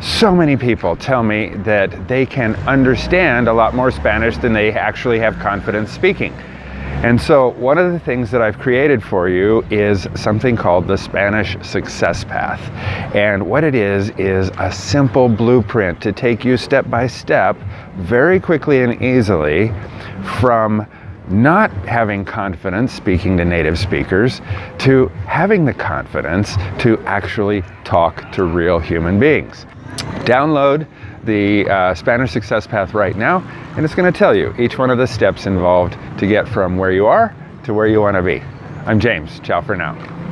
So many people tell me that they can understand a lot more Spanish than they actually have confidence speaking. And so one of the things that I've created for you is something called the Spanish Success Path. And what it is, is a simple blueprint to take you step by step, very quickly and easily, from not having confidence speaking to native speakers to having the confidence to actually talk to real human beings. Download the uh, Spanish Success Path right now, and it's going to tell you each one of the steps involved to get from where you are to where you want to be. I'm James. Ciao for now.